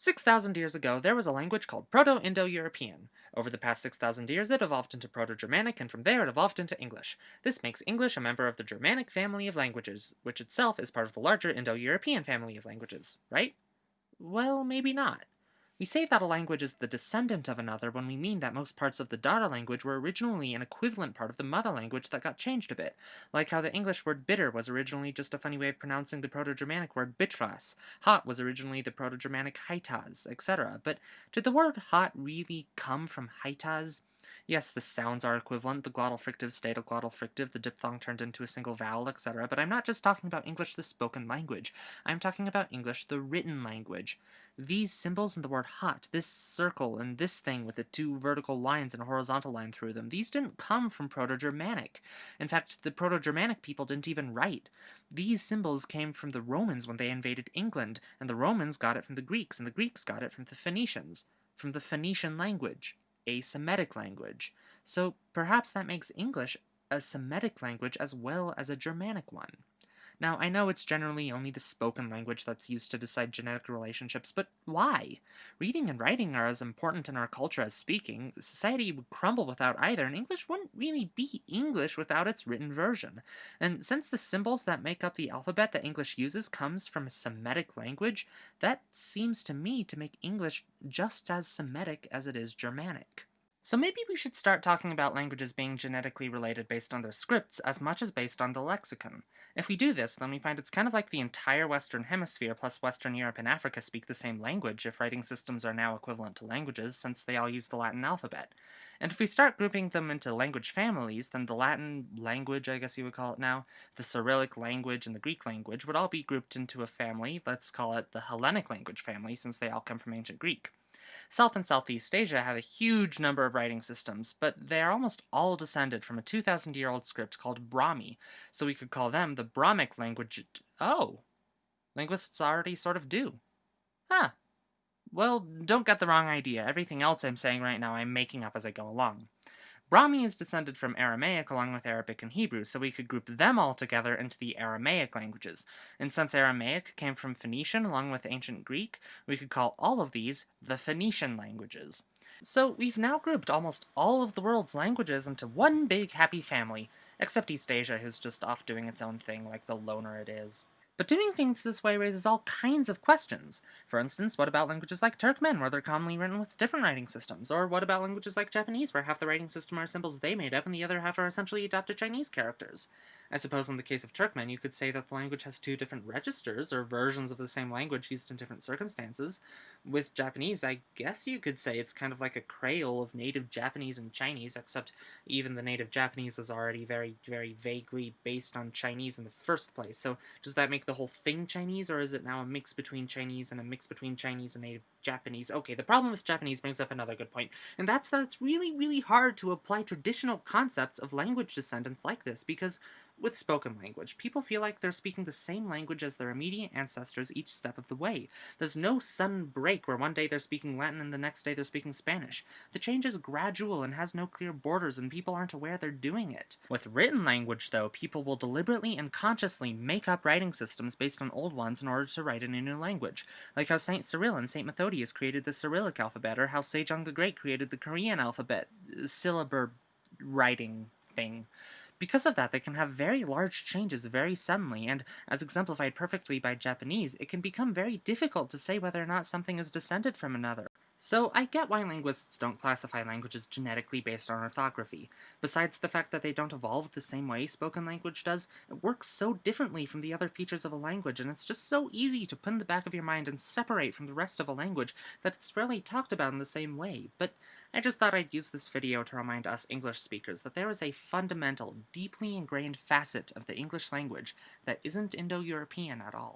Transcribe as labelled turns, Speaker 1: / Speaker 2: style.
Speaker 1: 6,000 years ago, there was a language called Proto-Indo-European. Over the past 6,000 years, it evolved into Proto-Germanic, and from there it evolved into English. This makes English a member of the Germanic family of languages, which itself is part of the larger Indo-European family of languages, right? Well, maybe not. We say that a language is the descendant of another when we mean that most parts of the daughter language were originally an equivalent part of the mother language that got changed a bit, like how the English word bitter was originally just a funny way of pronouncing the Proto-Germanic word bitras, hot was originally the Proto-Germanic haitas, etc. But did the word hot really come from haitas? Yes, the sounds are equivalent, the glottal fricative stayed a glottal fricative, the diphthong turned into a single vowel, etc., but I'm not just talking about English the spoken language. I'm talking about English the written language. These symbols in the word hot, this circle and this thing with the two vertical lines and a horizontal line through them, these didn't come from Proto-Germanic. In fact, the Proto-Germanic people didn't even write. These symbols came from the Romans when they invaded England, and the Romans got it from the Greeks, and the Greeks got it from the Phoenicians, from the Phoenician language a Semitic language, so perhaps that makes English a Semitic language as well as a Germanic one. Now, I know it's generally only the spoken language that's used to decide genetic relationships, but why? Reading and writing are as important in our culture as speaking. Society would crumble without either, and English wouldn't really be English without its written version. And since the symbols that make up the alphabet that English uses comes from a Semitic language, that seems to me to make English just as Semitic as it is Germanic. So maybe we should start talking about languages being genetically related based on their scripts as much as based on the lexicon. If we do this, then we find it's kind of like the entire Western Hemisphere plus Western Europe and Africa speak the same language if writing systems are now equivalent to languages, since they all use the Latin alphabet. And if we start grouping them into language families, then the Latin language, I guess you would call it now, the Cyrillic language, and the Greek language would all be grouped into a family, let's call it the Hellenic language family, since they all come from ancient Greek. South and Southeast Asia have a huge number of writing systems, but they are almost all descended from a 2,000-year-old script called Brahmi, so we could call them the Brahmic language. Oh, linguists already sort of do. Huh. Well, don't get the wrong idea. Everything else I'm saying right now I'm making up as I go along. Brahmi is descended from Aramaic along with Arabic and Hebrew, so we could group them all together into the Aramaic languages. And since Aramaic came from Phoenician along with ancient Greek, we could call all of these the Phoenician languages. So we've now grouped almost all of the world's languages into one big happy family, except East Asia who's just off doing its own thing like the loner it is. But doing things this way raises all kinds of questions. For instance, what about languages like Turkmen, where they're commonly written with different writing systems? Or what about languages like Japanese, where half the writing system are symbols they made up and the other half are essentially adopted Chinese characters? I suppose in the case of Turkmen, you could say that the language has two different registers, or versions of the same language used in different circumstances. With Japanese, I guess you could say it's kind of like a Creole of native Japanese and Chinese, except even the native Japanese was already very, very vaguely based on Chinese in the first place. So does that make the whole thing Chinese, or is it now a mix between Chinese and a mix between Chinese and native Japanese? Okay, the problem with Japanese brings up another good point, and that's that it's really, really hard to apply traditional concepts of language descendants like this, because with spoken language, people feel like they're speaking the same language as their immediate ancestors each step of the way. There's no sudden break where one day they're speaking Latin and the next day they're speaking Spanish. The change is gradual and has no clear borders and people aren't aware they're doing it. With written language, though, people will deliberately and consciously make up writing systems based on old ones in order to write in a new language, like how St. Cyril and St. Methodius created the Cyrillic alphabet, or how Sejong the Great created the Korean alphabet, uh, syllabur writing thing. Because of that, they can have very large changes very suddenly, and, as exemplified perfectly by Japanese, it can become very difficult to say whether or not something is descended from another. So I get why linguists don't classify languages genetically based on orthography. Besides the fact that they don't evolve the same way spoken language does, it works so differently from the other features of a language, and it's just so easy to put in the back of your mind and separate from the rest of a language that it's rarely talked about in the same way. But I just thought I'd use this video to remind us English speakers that there is a fundamental, deeply ingrained facet of the English language that isn't Indo-European at all.